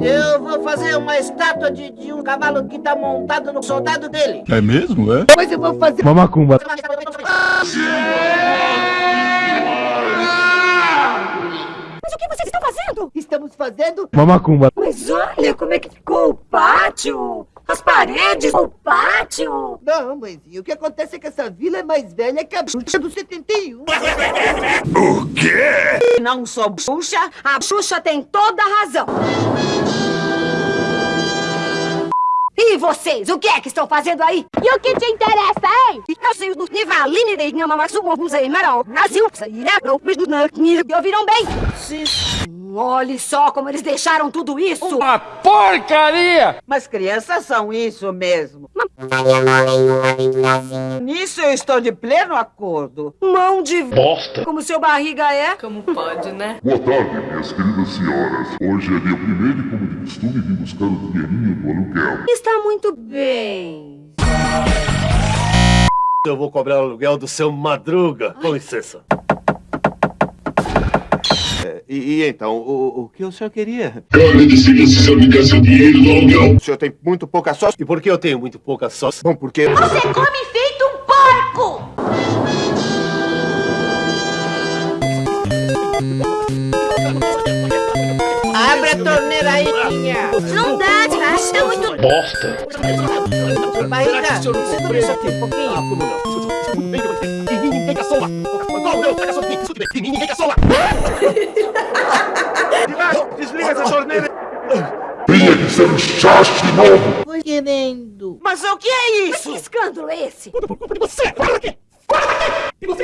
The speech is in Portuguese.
Eu vou fazer uma estátua de, de um cavalo que tá montado no soldado dele. É mesmo, é? Mas eu vou fazer... Uma macumba. Mas o que vocês estão fazendo? Estamos fazendo... Uma macumba. Mas olha como é que ficou o pátio. As paredes, o pátio. Não, mãezinha, o que acontece é que essa vila é mais velha que a bruxa do 71. O quê? Não sou Xuxa, a Xuxa tem toda a razão. E vocês, o que é que estão fazendo aí? E o que te interessa, hein? Eu sei do Nivaline de Nhamamatsu, Musei Marão, Brasil, Sairapro, Me ouviram bem? Sim. Olhe só como eles deixaram tudo isso. Uma porcaria! Mas crianças são isso mesmo. Nisso eu estou de pleno acordo. Mão de Bosta! como seu barriga é. Como pode, né? Boa tarde, minhas queridas senhoras. Hoje é dia primeiro e, como de costume, vim buscar o dinheirinho do aluguel. Está muito bem. Eu vou cobrar o aluguel do seu Madruga. Com licença. É, e, e então, o, o que o senhor queria? Cara, decida se você me quer seu dinheiro do aluguel. O senhor tem muito pouca sócia? E por que eu tenho muito pouca sócia? Bom, porque... Você come feito um porco! Abre a torneira aí, minha. Não dá, Divash, é muito... Bosta! Barriga, segura isso aqui um pouquinho. Ah, como não? Ninguém aqui! Ninguém! Desliga essa torneira! Venha que ser um chacho de novo. Tô querendo. Mas o que é isso? Que escândalo é esse? Por culpa de você! Fora daqui! Fora daqui! E de